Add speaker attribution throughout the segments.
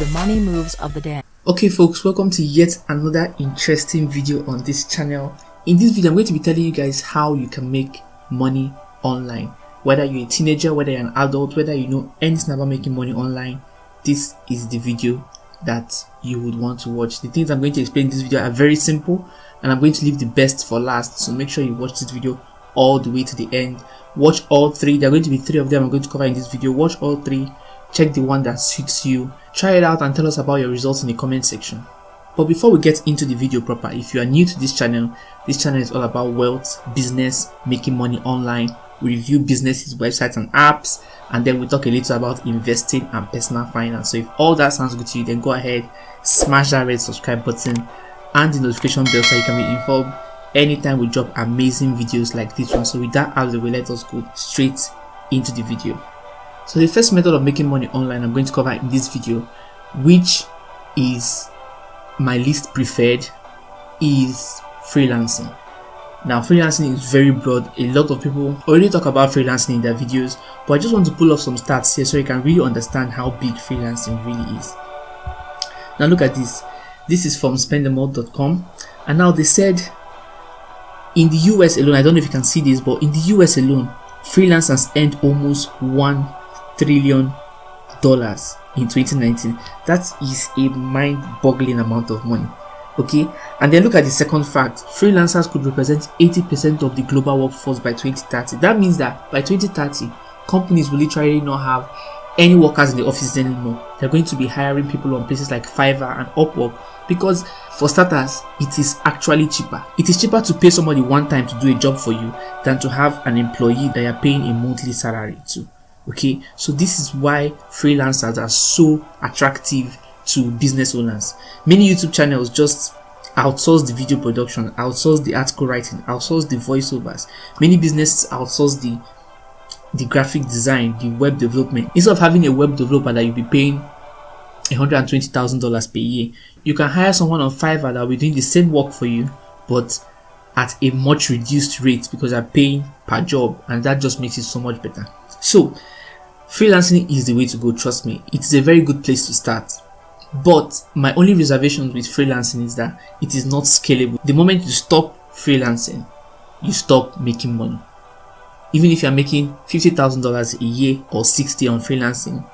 Speaker 1: the money moves of the day.
Speaker 2: Okay folks, welcome to yet another interesting video on this channel. In this video, I'm going to be telling you guys how you can make money online. Whether you're a teenager, whether you're an adult, whether you know anything about making money online, this is the video that you would want to watch. The things I'm going to explain in this video are very simple and I'm going to leave the best for last. So make sure you watch this video all the way to the end. Watch all three. There are going to be three of them I'm going to cover in this video. Watch all three. Check the one that suits you. Try it out and tell us about your results in the comment section. But before we get into the video proper, if you are new to this channel, this channel is all about wealth, business, making money online. We review businesses, websites and apps and then we talk a little about investing and personal finance. So if all that sounds good to you, then go ahead, smash that red subscribe button and the notification bell so you can be informed anytime we drop amazing videos like this one. So with that out of the way, let us go straight into the video. So the first method of making money online I'm going to cover in this video, which is my least preferred, is freelancing. Now freelancing is very broad. A lot of people already talk about freelancing in their videos, but I just want to pull off some stats here so you can really understand how big freelancing really is. Now look at this. This is from spendemore.com and now they said in the US alone, I don't know if you can see this, but in the US alone, freelancers earned almost one trillion dollars in 2019. That is a mind-boggling amount of money. Okay, and then look at the second fact: freelancers could represent 80% of the global workforce by 2030. That means that by 2030, companies will literally not have any workers in the offices anymore. They're going to be hiring people on places like Fiverr and Upwork because for starters, it is actually cheaper. It is cheaper to pay somebody one time to do a job for you than to have an employee that you're paying a monthly salary to. Okay, so this is why freelancers are so attractive to business owners. Many YouTube channels just outsource the video production, outsource the article writing, outsource the voiceovers. Many businesses outsource the the graphic design, the web development. Instead of having a web developer that you'll be paying $120,000 per year, you can hire someone on Fiverr that will be doing the same work for you, but at a much reduced rate because they're paying per job, and that just makes it so much better. So, freelancing is the way to go, trust me. It's a very good place to start. But my only reservation with freelancing is that it is not scalable. The moment you stop freelancing, you stop making money even if you're making $50,000 a year or 60 on freelancing,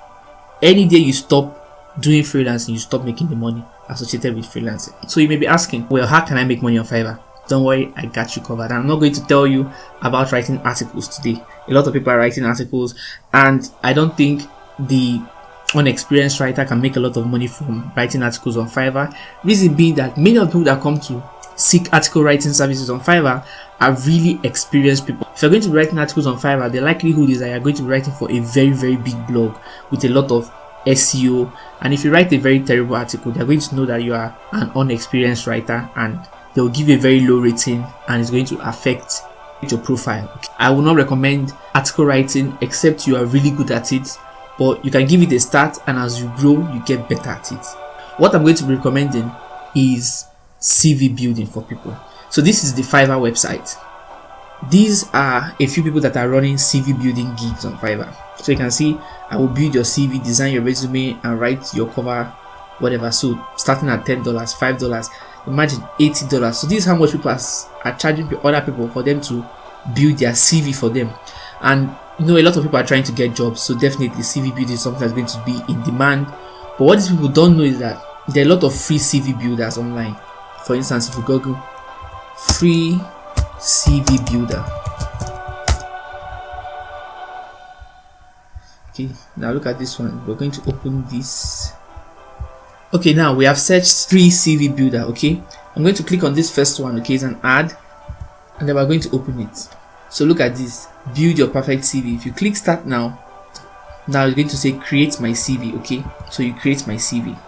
Speaker 2: any day you stop doing freelancing, you stop making the money associated with freelancing. So you may be asking, well, how can I make money on Fiverr? Don't worry, I got you covered. I'm not going to tell you about writing articles today. A lot of people are writing articles, and I don't think the unexperienced writer can make a lot of money from writing articles on Fiverr. Reason being that many of the people that come to seek article writing services on Fiverr are really experienced people. If you're going to be writing articles on Fiverr, the likelihood is that you're going to be writing for a very, very big blog with a lot of SEO. And if you write a very terrible article, they're going to know that you are an unexperienced writer and they'll give a very low rating and it's going to affect your profile. I will not recommend article writing except you are really good at it, but you can give it a start and as you grow, you get better at it. What I'm going to be recommending is CV building for people. So this is the Fiverr website. These are a few people that are running CV building gigs on Fiverr. So you can see I will build your CV, design your resume and write your cover, whatever. So starting at $10, $5, imagine $80. So this is how much people are, are charging other people for them to build their CV for them. And you know a lot of people are trying to get jobs. So definitely CV building is something that's going to be in demand. But what these people don't know is that there are a lot of free CV builders online for instance if you google free cv builder okay now look at this one we're going to open this okay now we have searched free cv builder okay? I'm going to click on this first one okay? It's an ad and then we're going to open it. So look at this build your perfect cv if you click start now now it's going to say create my cv okay? So you create my cv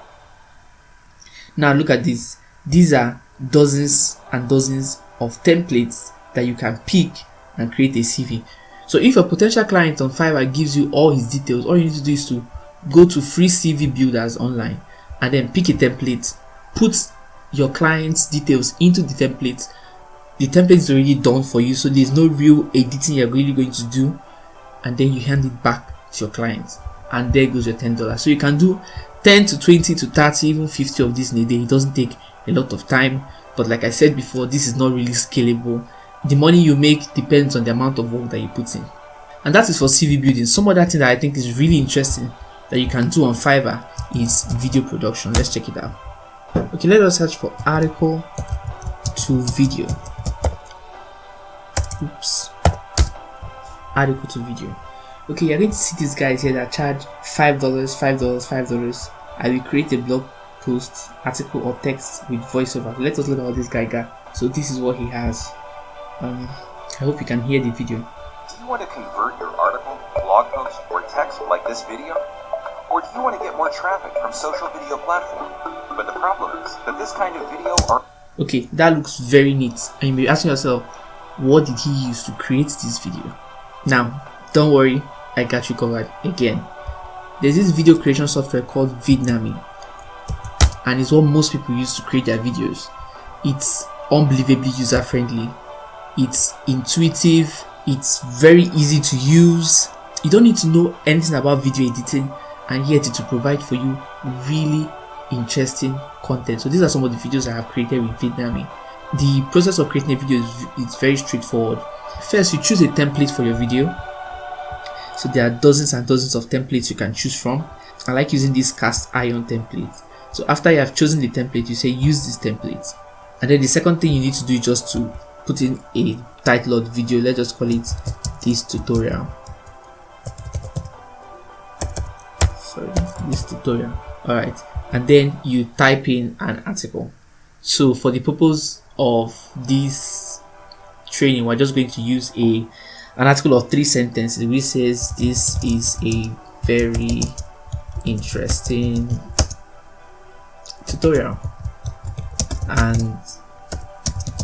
Speaker 2: now look at this. These are dozens and dozens of templates that you can pick and create a CV. So if a potential client on Fiverr gives you all his details, all you need to do is to go to free CV builders online and then pick a template, put your client's details into the template. The template is already done for you, so there's no real editing you're really going to do, and then you hand it back to your client. and there goes your $10 so you can do 10 to 20 to 30 even 50 of this in a day. It doesn't take a lot of time but like i said before this is not really scalable. The money you make depends on the amount of work that you put in. And that is for cv building. Some other thing that i think is really interesting that you can do on fiverr is video production. Let's check it out. Okay let us search for article to video. Oops. Article to video. Okay you're going to see these guys here that charge five dollars five dollars five dollars. I will create a blog post article or text with voiceover. Let us look at what this guy got so this is what he has. Um i hope you can hear the video.
Speaker 3: Do you want to convert your article blog post or text like this video or do you want to get more traffic from social video platform but the problem is that this kind of video are
Speaker 2: okay that looks very neat and you may be asking yourself what did he use to create this video now don't worry I got you covered again. There's this video creation software called Vidnami and it's what most people use to create their videos. It's unbelievably user friendly, it's intuitive, it's very easy to use. You don't need to know anything about video editing and yet it will provide for you really interesting content. So these are some of the videos I have created with Vidnami. The process of creating a video is, is very straightforward. First, you choose a template for your video so there are dozens and dozens of templates you can choose from i like using this cast iron template so after you have chosen the template you say use this template and then the second thing you need to do is just to put in a title the video let's just call it this tutorial sorry this tutorial all right and then you type in an article. So for the purpose of this training we're just going to use a an article of three sentences which says this is a very interesting tutorial. And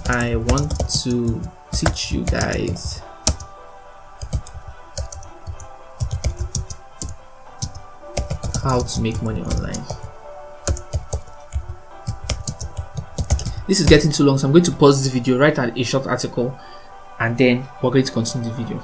Speaker 2: I want to teach you guys how to make money online. This is getting too long so I'm going to pause this video write a short article and then we're going to continue the video.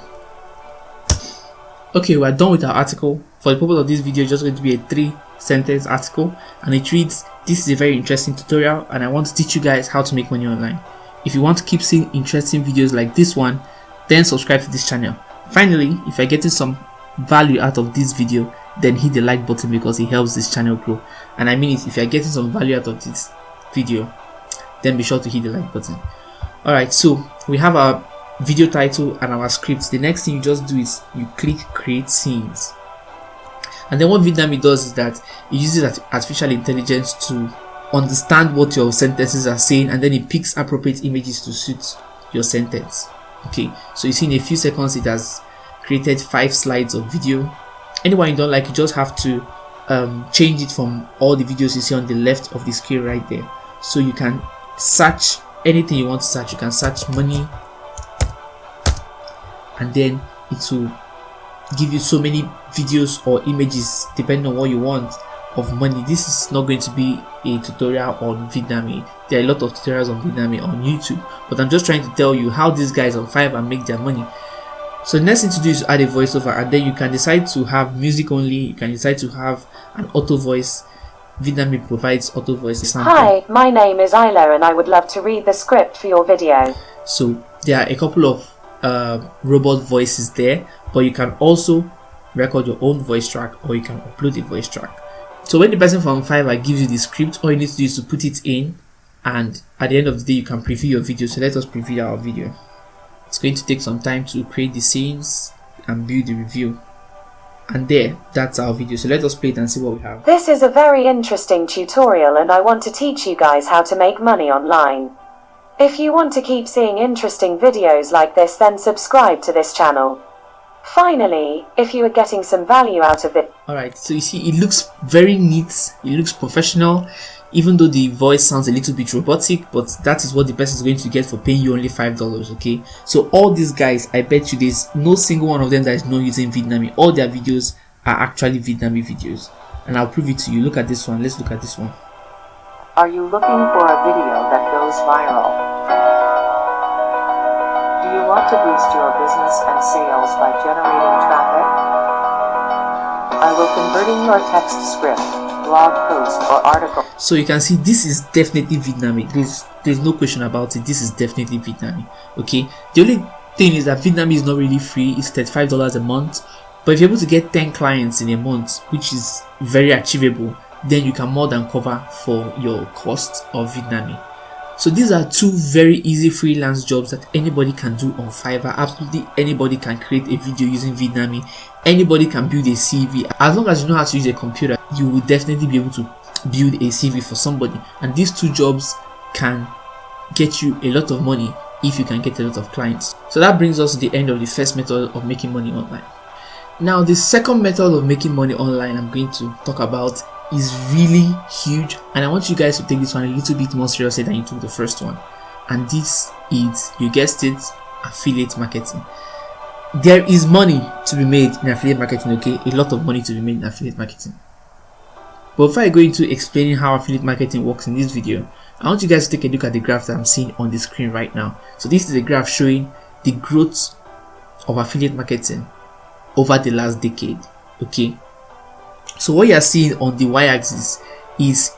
Speaker 2: Okay we're done with our article. For the purpose of this video just going to be a three sentence article and it reads this is a very interesting tutorial and i want to teach you guys how to make money online. If you want to keep seeing interesting videos like this one then subscribe to this channel. Finally if you're getting some value out of this video then hit the like button because it helps this channel grow. And i mean it if you're getting some value out of this video then be sure to hit the like button. All right so we have our video title and our scripts the next thing you just do is you click create scenes. And then what Vidnami does is that it uses artificial intelligence to understand what your sentences are saying and then it picks appropriate images to suit your sentence. Okay so you see in a few seconds it has created five slides of video anyone you don't like you just have to um, change it from all the videos you see on the left of the screen right there. So you can search anything you want to search. You can search money and then it will give you so many videos or images depending on what you want of money. This is not going to be a tutorial on Vidnami there are a lot of tutorials on Vidnami on YouTube but I'm just trying to tell you how these guys on Fiverr make their money so the next thing to do is add a voiceover and then you can decide to have music only you can decide to have an auto voice. Vidnami provides auto voice
Speaker 4: Hi, my name is Isla and I would love to read the script for your video.
Speaker 2: So there are a couple of uh, robot voices there but you can also record your own voice track or you can upload a voice track. So when the person from Fiverr gives you the script all you need to do is to put it in and at the end of the day you can preview your video. So let us preview our video it's going to take some time to create the scenes and build the review. And there that's our video. So let us play it and see what we have.
Speaker 4: This is a very interesting tutorial and I want to teach you guys how to make money online. If you want to keep seeing interesting videos like this then subscribe to this channel. Finally, if you are getting some value out of it,
Speaker 2: Alright, so you see it looks very neat, it looks professional, even though the voice sounds a little bit robotic, but that is what the person is going to get for paying you only $5, okay? So all these guys, I bet you there's no single one of them that is not using Vidnami. All their videos are actually Vidnami videos. And I'll prove it to you. Look at this one. Let's look at this one.
Speaker 5: Are you looking for a video that goes viral? Do you want to boost your business and sales by generating traffic? I will converting your text script, blog post, or article.
Speaker 2: So you can see this is definitely Vidnami. There's there's no question about it. This is definitely Vidnami. Okay. The only thing is that Vidnami is not really free. It's $35 a month. But if you're able to get 10 clients in a month, which is very achievable, then you can more than cover for your cost of Vidnami. So these are two very easy freelance jobs that anybody can do on Fiverr. Absolutely anybody can create a video using Vidnami. Anybody can build a CV. As long as you know how to use a computer, you will definitely be able to build a CV for somebody. And these two jobs can get you a lot of money if you can get a lot of clients. So that brings us to the end of the first method of making money online. Now the second method of making money online I'm going to talk about is really huge and I want you guys to take this one a little bit more seriously than you took the first one and this is you guessed it affiliate marketing there is money to be made in affiliate marketing okay a lot of money to be made in affiliate marketing but before I go into explaining how affiliate marketing works in this video I want you guys to take a look at the graph that I'm seeing on the screen right now so this is a graph showing the growth of affiliate marketing over the last decade okay so what you are seeing on the y-axis is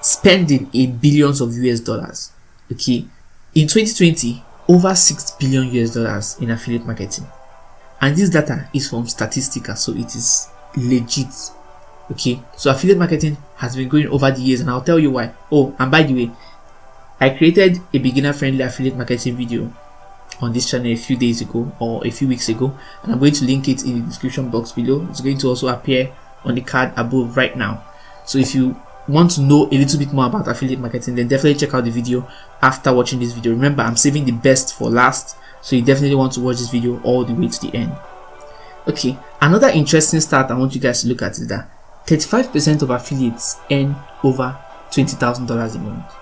Speaker 2: spending in billions of US dollars. Okay, in 2020, over 6 billion US dollars in affiliate marketing, and this data is from Statistica, so it is legit. Okay, so affiliate marketing has been going over the years, and I'll tell you why. Oh, and by the way, I created a beginner-friendly affiliate marketing video on this channel a few days ago or a few weeks ago, and I'm going to link it in the description box below. It's going to also appear on the card above right now so if you want to know a little bit more about affiliate marketing then definitely check out the video after watching this video remember i'm saving the best for last so you definitely want to watch this video all the way to the end okay another interesting stat i want you guys to look at is that 35 percent of affiliates earn over $20,000 a month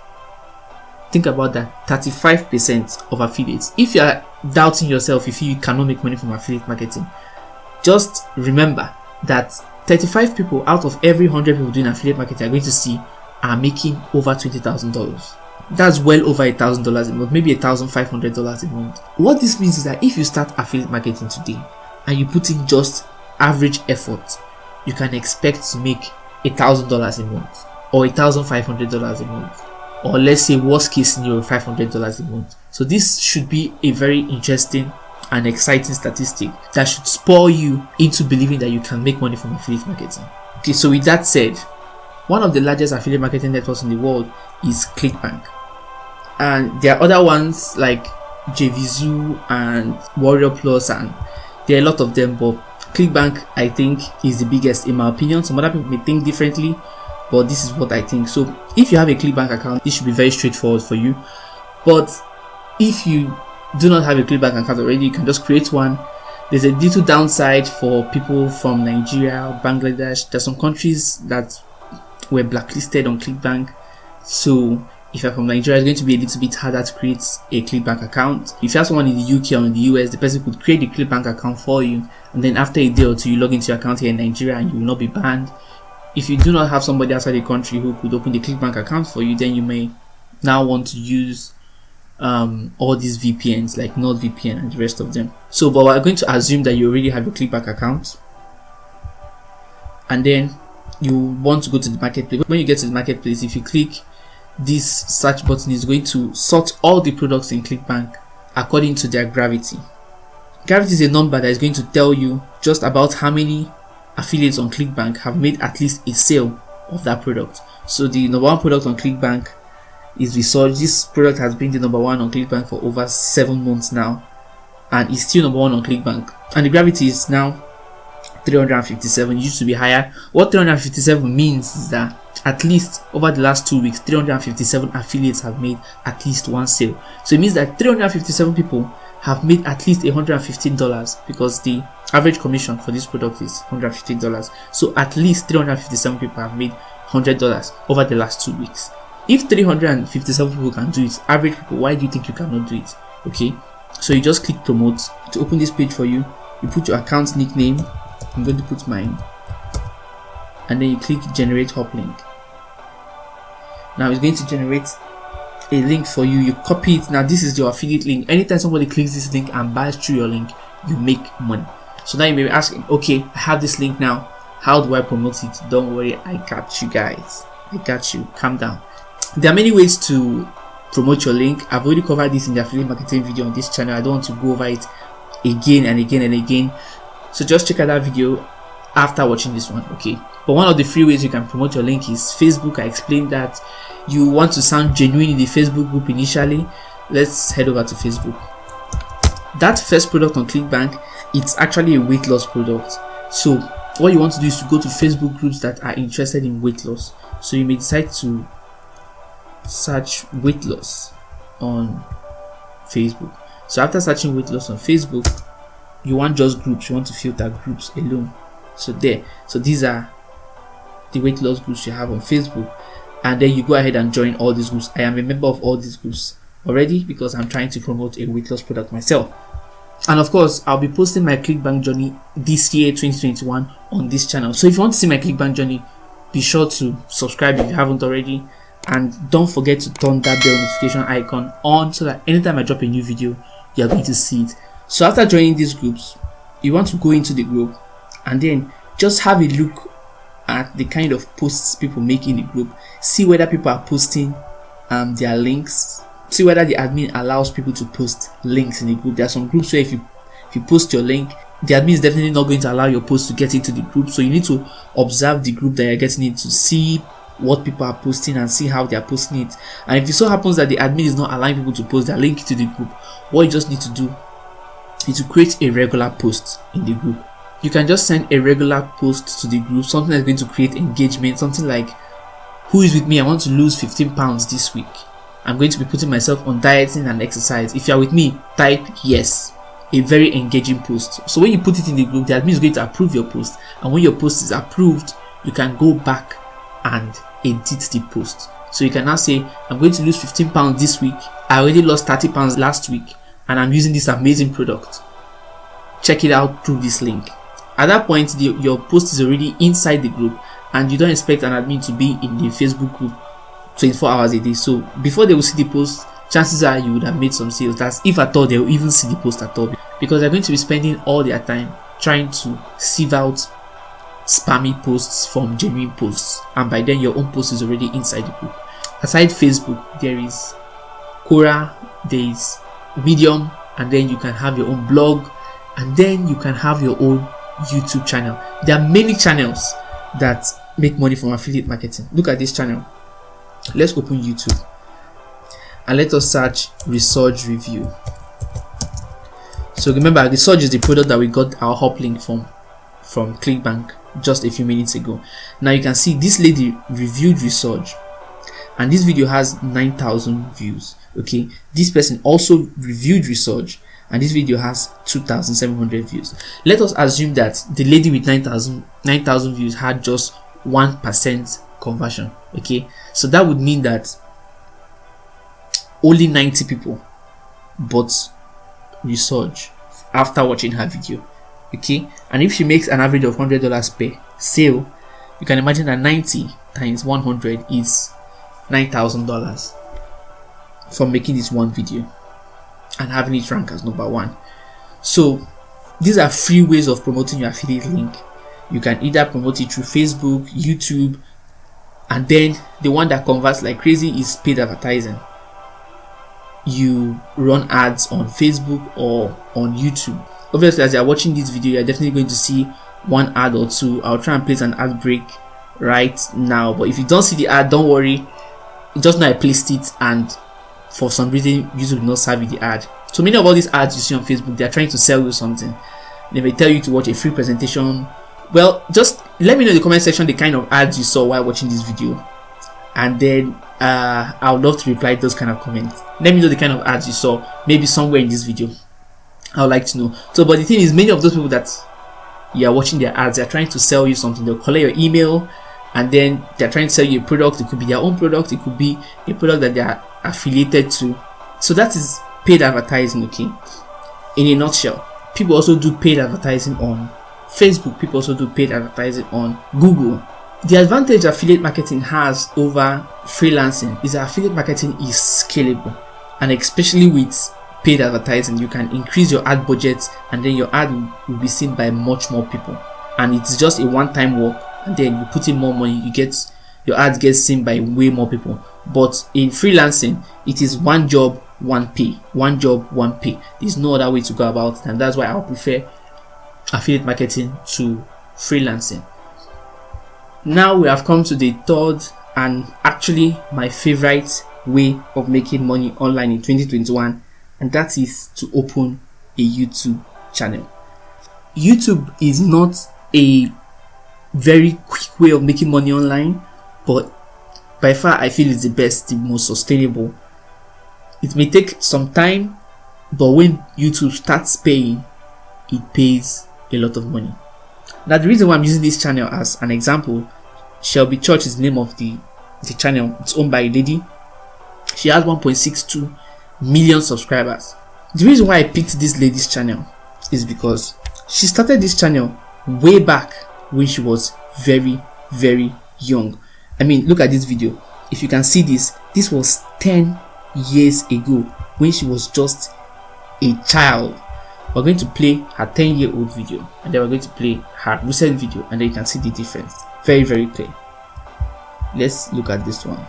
Speaker 2: think about that 35 percent of affiliates if you are doubting yourself if you cannot make money from affiliate marketing just remember that 35 people out of every 100 people doing affiliate marketing are going to see are making over $20,000. That's well over $1,000 a month, maybe $1,500 a month. What this means is that if you start affiliate marketing today and you put in just average effort, you can expect to make a $1,000 a month or a $1,500 a month or let's say worst case scenario $500 a month. So this should be a very interesting and exciting statistic that should spur you into believing that you can make money from affiliate marketing. Okay, so with that said, one of the largest affiliate marketing networks in the world is ClickBank. And there are other ones like JVZoo and Warrior Plus and there are a lot of them but ClickBank I think is the biggest in my opinion. Some other people may think differently but this is what I think. So if you have a ClickBank account, this should be very straightforward for you. But if you do not have a ClickBank account already, you can just create one. There's a little downside for people from Nigeria, Bangladesh. There's some countries that were blacklisted on ClickBank. So if you're from Nigeria, it's going to be a little bit harder to create a ClickBank account. If you have someone in the UK or in the US, the person could create a ClickBank account for you. And then after a day or two, you log into your account here in Nigeria and you will not be banned. If you do not have somebody outside the country who could open the ClickBank account for you, then you may now want to use um, all these VPNs like NordVPN and the rest of them. So, but we're going to assume that you already have a ClickBank account, and then you want to go to the marketplace. When you get to the marketplace, if you click this search button, is going to sort all the products in ClickBank according to their gravity. Gravity is a number that is going to tell you just about how many affiliates on ClickBank have made at least a sale of that product. So the number one product on ClickBank is Resurge. This product has been the number one on ClickBank for over seven months now, and is still number one on ClickBank. And the gravity is now 357. It used to be higher. What 357 means is that at least over the last two weeks, 357 affiliates have made at least one sale. So it means that 357 people have made at least $115 because the average commission for this product is $115. So at least 357 people have made $100 over the last two weeks. If 357 people can do it, average people, why do you think you cannot do it? Okay, so you just click promote to open this page for you. You put your account nickname. I'm going to put mine, and then you click generate hop link. Now it's going to generate a link for you. You copy it. Now this is your affiliate link. Anytime somebody clicks this link and buys through your link, you make money. So now you may be asking, okay, I have this link now. how do I promote it? Don't worry, I got you guys. I got you. Calm down. There are many ways to promote your link. I've already covered this in the affiliate marketing video on this channel. I don't want to go over it again and again and again. So just check out that video after watching this one, okay? But one of the free ways you can promote your link is Facebook. I explained that you want to sound genuine in the Facebook group initially. Let's head over to Facebook. That first product on ClickBank, it's actually a weight loss product. So what you want to do is to go to Facebook groups that are interested in weight loss. So you may decide to search weight loss on Facebook. So after searching weight loss on Facebook, you want just groups, you want to filter groups alone. So there, so these are the weight loss groups you have on Facebook, and then you go ahead and join all these groups. I am a member of all these groups already because I'm trying to promote a weight loss product myself. And of course, I'll be posting my ClickBank journey this year 2021 on this channel. So if you want to see my ClickBank journey, be sure to subscribe if you haven't already and don't forget to turn that bell notification icon on so that anytime I drop a new video you're going to see it so after joining these groups you want to go into the group and then just have a look at the kind of posts people make in the group. See whether people are posting um, their links. See whether the admin allows people to post links in the group. There are some groups where if you if you post your link the admin is definitely not going to allow your post to get into the group. So you need to observe the group that you're getting into see what people are posting and see how they are posting it. And if it so happens that the admin is not allowing people to post their link to the group what you just need to do is to create a regular post in the group you can just send a regular post to the group something that's going to create engagement something like who is with me i want to lose 15 pounds this week i'm going to be putting myself on dieting and exercise if you're with me type yes a very engaging post so when you put it in the group the admin is going to approve your post and when your post is approved you can go back and edit the post. So you can now say, I'm going to lose 15 pounds this week. I already lost 30 pounds last week and I'm using this amazing product. Check it out through this link. At that point, the, your post is already inside the group and you don't expect an admin to be in the Facebook group 24 hours a day. So before they will see the post, chances are you would have made some sales. That's if at all they will even see the post at all because they're going to be spending all their time trying to sieve out spammy posts from genuine posts and by then your own post is already inside the group aside facebook there is quora there is medium and then you can have your own blog and then you can have your own youtube channel. There are many channels that make money from affiliate marketing. Look at this channel. Let's open youtube and let us search Resurge review. So remember Resurge is the product that we got our hop link from from clickbank just a few minutes ago. Now you can see this lady reviewed Resurge and this video has 9000 views okay? This person also reviewed Resurge and this video has 2700 views. Let us assume that the lady with 9000 9000 views had just one percent conversion okay? So that would mean that only 90 people bought Resurge after watching her video okay? And if she makes an average of hundred dollars per sale you can imagine that 90 times 100 is nine thousand dollars from making this one video and having it rank as number one. So these are free ways of promoting your affiliate link. You can either promote it through facebook youtube and then the one that converts like crazy is paid advertising. You run ads on facebook or on youtube. Obviously as you're watching this video you're definitely going to see one ad or two. I'll try and place an ad break right now but if you don't see the ad don't worry. Just know i placed it and for some reason youtube will not serve you the ad. So many of all these ads you see on facebook they're trying to sell you something. They may tell you to watch a free presentation. Well just let me know in the comment section the kind of ads you saw while watching this video. And then uh, i would love to reply those kind of comments. Let me know the kind of ads you saw maybe somewhere in this video. I would like to know. So, but the thing is, many of those people that you are watching their ads, they're trying to sell you something. They'll collect your email and then they're trying to sell you a product. It could be their own product, it could be a product that they are affiliated to. So, that is paid advertising, okay? In a nutshell, people also do paid advertising on Facebook, people also do paid advertising on Google. The advantage affiliate marketing has over freelancing is that affiliate marketing is scalable and especially with paid advertising you can increase your ad budget and then your ad will be seen by much more people and it's just a one-time work and then you put in more money you get your ad gets seen by way more people. But in freelancing it is one job one pay. One job one pay. There's no other way to go about it. And that's why i prefer affiliate marketing to freelancing. Now we have come to the third and actually my favorite way of making money online in 2021 and that is to open a youtube channel. Youtube is not a very quick way of making money online but by far I feel it's the best, the most sustainable. It may take some time, but when YouTube starts paying, it pays a lot of money. Now the reason why I'm using this channel as an example, Shelby Church is the name of the, the channel. It's owned by a lady. She has 1.62 million subscribers. The reason why I picked this lady's channel is because she started this channel way back when she was very very young I mean, look at this video. If you can see this, this was 10 years ago when she was just a child. We're going to play her 10 year old video and then we're going to play her recent video and then you can see the difference. Very, very clear. Let's look at this one.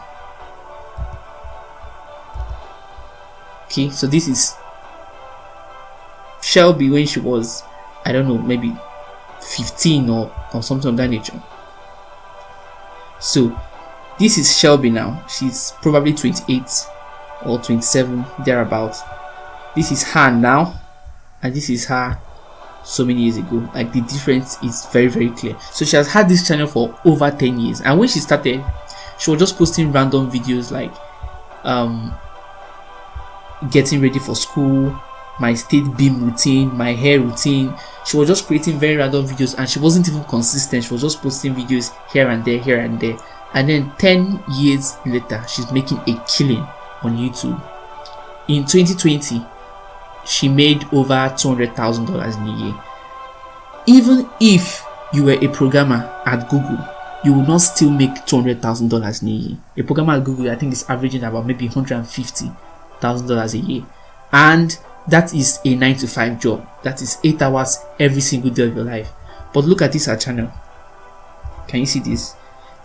Speaker 2: Okay, so this is Shelby when she was, I don't know, maybe 15 or, or something of that nature. So this is Shelby now. She's probably 28 or 27 thereabouts. This is her now, and this is her so many years ago. Like the difference is very very clear. So she has had this channel for over 10 years, and when she started, she was just posting random videos like um getting ready for school, my state beam routine, my hair routine. She was just creating very random videos and she wasn't even consistent. She was just posting videos here and there, here and there. And then 10 years later, she's making a killing on YouTube. In 2020, she made over $200,000 in a year. Even if you were a programmer at Google, you will not still make $200,000 in a year. A programmer at Google, I think, is averaging about maybe $150,000 a year. And that is a 9 to 5 job. That is 8 hours every single day of your life. But look at this her channel. Can you see this?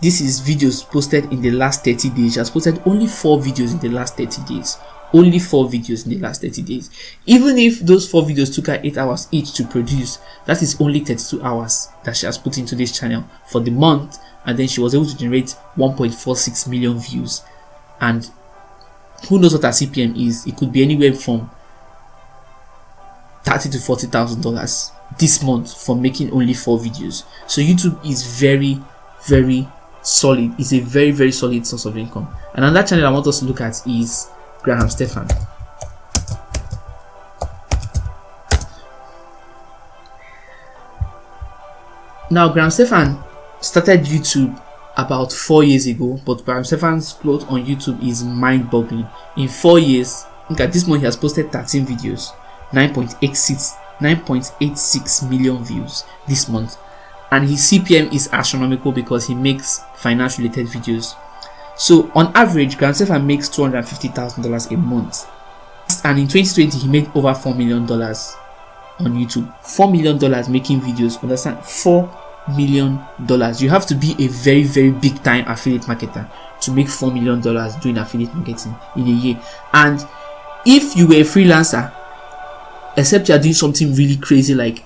Speaker 2: This is videos posted in the last 30 days. She has posted only 4 videos in the last 30 days. Only 4 videos in the last 30 days. Even if those 4 videos took her 8 hours each to produce that is only 32 hours that she has put into this channel for the month. And then she was able to generate 1.46 million views. And who knows what her CPM is. It could be anywhere from thirty to forty thousand dollars this month for making only four videos. So youtube is very very solid. It's a very very solid source of income. And another channel i want us to look at is graham stephan now graham stephan started youtube about four years ago but graham stephan's growth on youtube is mind-boggling. In four years look at this month he has posted 13 videos 9.86 9.86 million views this month. And his CPM is astronomical because he makes finance related videos. So on average Graham Stephan makes $250,000 a month. And in 2020 he made over $4 million on YouTube. $4 million making videos understand? $4 million you have to be a very very big time affiliate marketer to make $4 million doing affiliate marketing in a year. And if you were a freelancer except you are doing something really crazy like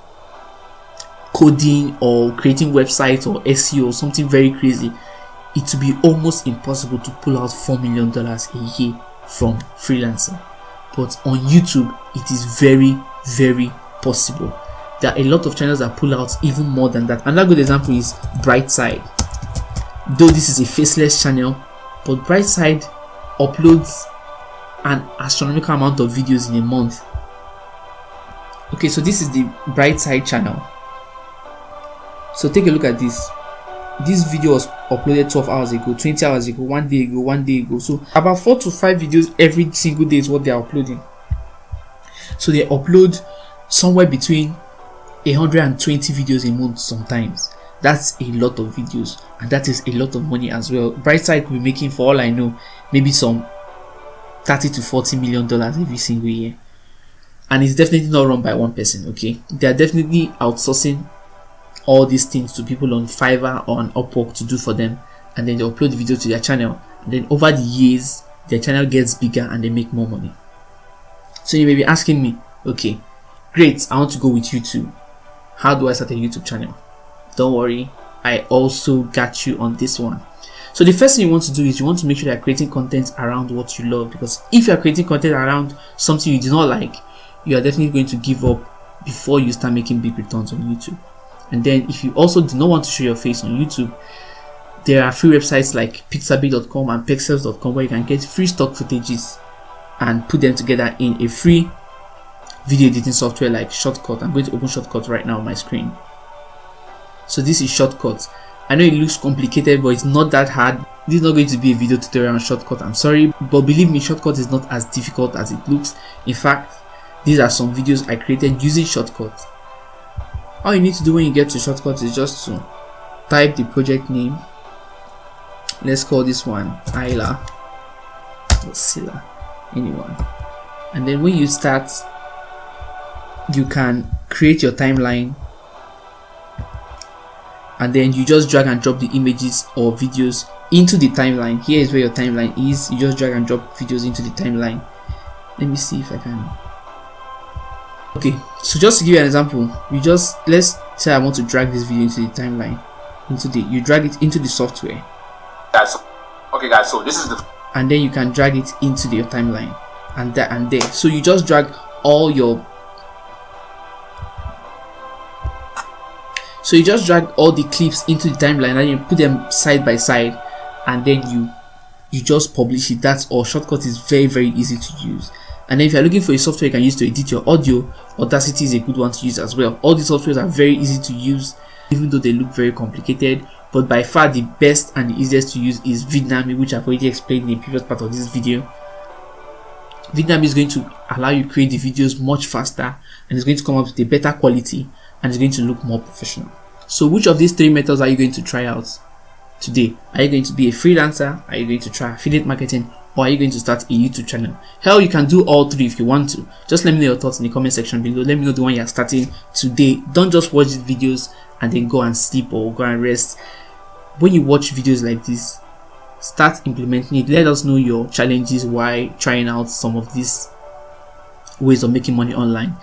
Speaker 2: coding or creating websites or SEO or something very crazy, it will be almost impossible to pull out four million dollars a year from freelancing. But on YouTube, it is very, very possible. There are a lot of channels that pull out even more than that. Another good example is Brightside. Though this is a faceless channel, but Brightside uploads an astronomical amount of videos in a month okay so this is the bright side channel. So take a look at this. This video was uploaded 12 hours ago 20 hours ago one day ago one day ago. So about four to five videos every single day is what they're uploading. So they upload somewhere between 120 videos a month sometimes. That's a lot of videos and that is a lot of money as well. Brightside could be making for all i know maybe some 30 to 40 million dollars every single year and it's definitely not run by one person okay? They are definitely outsourcing all these things to people on Fiverr or on Upwork to do for them. And then they upload the video to their channel. And then over the years their channel gets bigger and they make more money. So you may be asking me okay great i want to go with youtube. How do i start a youtube channel? Don't worry i also got you on this one. So the first thing you want to do is you want to make sure that you're creating content around what you love. Because if you're creating content around something you do not like you are definitely going to give up before you start making big returns on youtube and then if you also do not want to show your face on youtube there are free websites like pixabay.com and pexels.com where you can get free stock footages and put them together in a free video editing software like Shotcut. I'm going to open Shotcut right now on my screen. So this is Shotcut. I know it looks complicated, but it's not that hard. This is not going to be a video tutorial on Shotcut. I'm sorry, but believe me, Shotcut is not as difficult as it looks. In fact, these are some videos I created using shortcuts. All you need to do when you get to shortcuts is just to type the project name. Let's call this one Isla or anyone. And then when you start you can create your timeline. And then you just drag and drop the images or videos into the timeline. Here is where your timeline is. You just drag and drop videos into the timeline. Let me see if I can okay so just to give you an example you just let's say I want to drag this video into the timeline into the you drag it into the software.
Speaker 6: Guys okay guys so this is the
Speaker 2: and then you can drag it into your timeline and there and there. So you just drag all your so you just drag all the clips into the timeline and you put them side by side and then you you just publish it. That's all. Shotcut is very very easy to use and if you're looking for a software you can use to edit your audio audacity is a good one to use as well all these softwares are very easy to use even though they look very complicated but by far the best and the easiest to use is Vidnami which I've already explained in the previous part of this video. Vidnami is going to allow you to create the videos much faster and it's going to come up with a better quality and it's going to look more professional. So which of these three methods are you going to try out today? Are you going to be a freelancer? Are you going to try affiliate marketing? Or are you going to start a YouTube channel? Hell, you can do all three if you want to. Just let me know your thoughts in the comment section below. Let me know the one you're starting today. Don't just watch these videos and then go and sleep or go and rest when you watch videos like this start implementing it let us know your challenges while trying out some of these ways of making money online